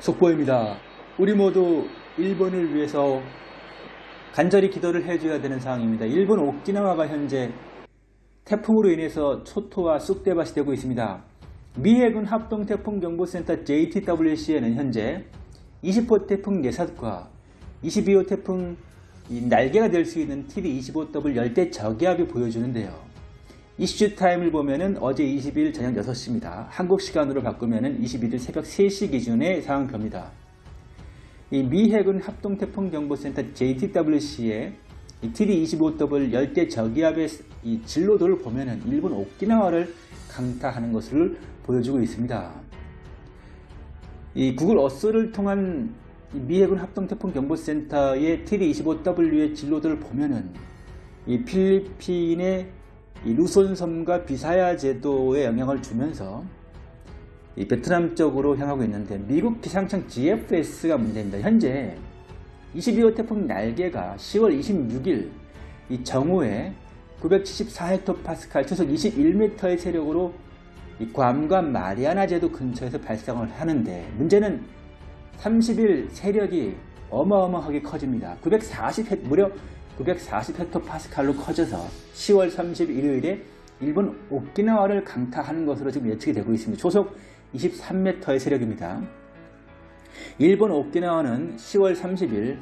속보입니다. 우리 모두 일본을 위해서 간절히 기도를 해줘야 되는 상황입니다. 일본 오키나와가 현재 태풍으로 인해서 초토화 쑥대밭이 되고 있습니다. 미 해군 합동태풍경보센터 JTWC에는 현재 20호 태풍 네삿과 22호 태풍 이 날개가 될 수 있는 TD 25W 열대 저기압이 보여주는데요. issue time을 보면은 어제 20일 저녁 6시입니다. 한국 시간으로 바꾸면은 21일 새벽 3시 기준의 상황표입니다. 이미 해군 합동태풍경보센터 JTWC의 TD25W 열대 저기압의 이 진로도를 보면은 일본 오키나와를 강타하는 것을 보여주고 있습니다. 이 구글 어스를 통한 미 해군 합동태풍경보센터의 TD25W의 진로도를 보면은 이 필리핀의 이 루손섬과 비사야 제도에 영향을 주면서 이 베트남 쪽으로 향하고 있는데 미국 기상청 GFS가 문제입니다. 현재 22호 태풍 날개가 10월 26일 이 정오에 974헥토파스칼 초속 21m의 세력으로 이 괌과 마리아나 제도 근처에서 발생을 하는데 문제는 30일 세력이 어마어마하게 커집니다. 940 무려 940헥토파스칼로 커져서 10월 31일에 일본 오키나와를 강타하는 것으로 지금 예측이 되고 있습니다. 초속 23m의 세력입니다. 일본 오키나와는 10월 30일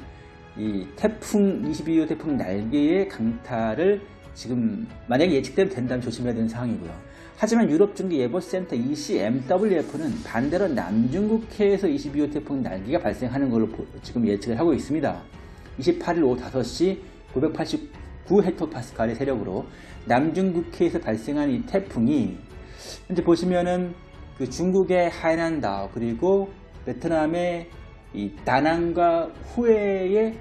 이 태풍 22호 태풍 날개의 강타를 지금 만약에 예측되면 된다면 조심해야 되는 상황이고요. 하지만 유럽중기예보센터 ECMWF는 반대로 남중국해에서 22호 태풍 날개가 발생하는 걸로 지금 예측을 하고 있습니다. 28일 오후 5시 989헥토파스칼의 세력으로 남중국해에서 발생한 이 태풍이 현재 보시면은 그 중국의 하이난다오 그리고 베트남의 이 다낭과 후에에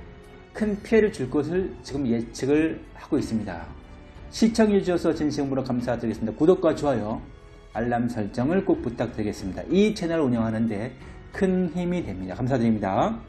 큰 피해를 줄 것을 지금 예측을 하고 있습니다. 시청해 주셔서 진심으로 감사드리겠습니다. 구독과 좋아요, 알람 설정을 꼭 부탁드리겠습니다. 이 채널을 운영하는데 큰 힘이 됩니다. 감사드립니다.